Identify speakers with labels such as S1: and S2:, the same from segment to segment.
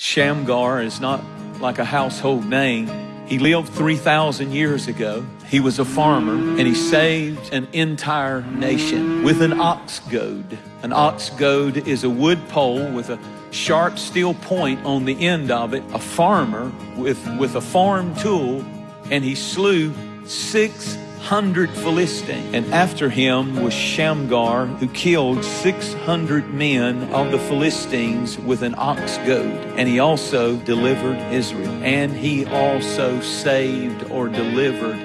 S1: Shamgar is not like a household name. He lived 3,000 years ago. He was a farmer and he saved an entire nation with an ox goad. An ox goad is a wood pole with a sharp steel point on the end of it. A farmer with, with a farm tool and he slew six hundred Philistines. And after him was Shamgar, who killed 600 men of the Philistines with an ox goad. And he also delivered Israel. And he also saved or delivered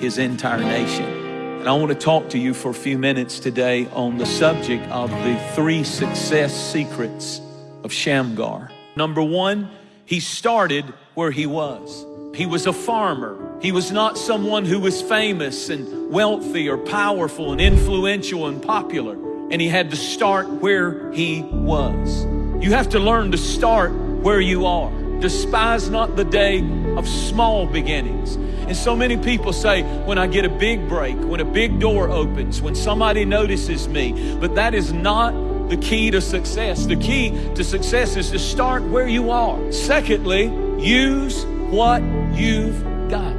S1: his entire nation. And I want to talk to you for a few minutes today on the subject of the three success secrets of Shamgar. Number one, he started where he was. He was a farmer. He was not someone who was famous and wealthy or powerful and influential and popular. And he had to start where he was. You have to learn to start where you are. Despise not the day of small beginnings. And so many people say, when I get a big break, when a big door opens, when somebody notices me, but that is not the key to success. The key to success is to start where you are. Secondly, use what you've got.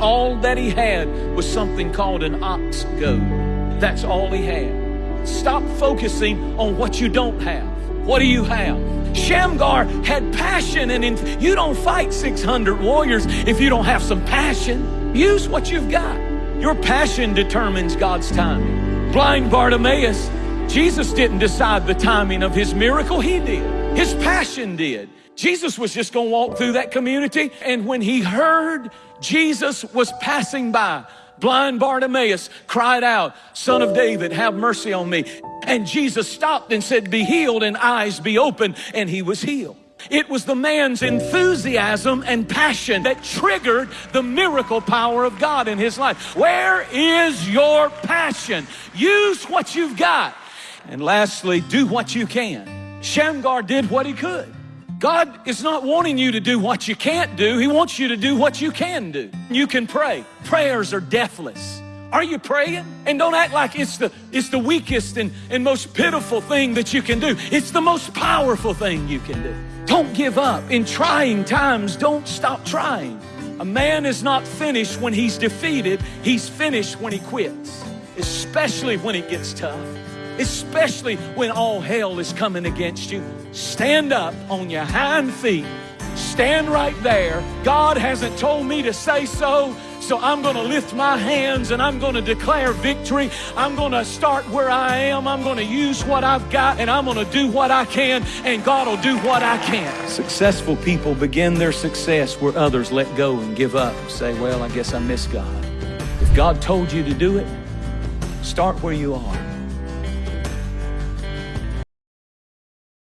S1: All that he had was something called an ox goad. That's all he had. Stop focusing on what you don't have. What do you have? Shamgar had passion, and in, you don't fight 600 warriors if you don't have some passion. Use what you've got. Your passion determines God's timing. Blind Bartimaeus, Jesus didn't decide the timing of his miracle, he did. His passion did. Jesus was just gonna walk through that community, and when he heard Jesus was passing by, blind Bartimaeus cried out, Son of David, have mercy on me. And Jesus stopped and said, Be healed and eyes be open, and he was healed. It was the man's enthusiasm and passion that triggered the miracle power of God in his life. Where is your passion? Use what you've got. And lastly, do what you can. Shamgar did what he could. God is not wanting you to do what you can't do. He wants you to do what you can do. You can pray. Prayers are deathless. Are you praying? And don't act like it's the, it's the weakest and, and most pitiful thing that you can do. It's the most powerful thing you can do. Don't give up. In trying times, don't stop trying. A man is not finished when he's defeated. He's finished when he quits, especially when it gets tough especially when all hell is coming against you. Stand up on your hind feet. Stand right there. God hasn't told me to say so, so I'm going to lift my hands and I'm going to declare victory. I'm going to start where I am. I'm going to use what I've got and I'm going to do what I can, and God will do what I can. Successful people begin their success where others let go and give up. And Say, well, I guess I miss God. If God told you to do it, start where you are.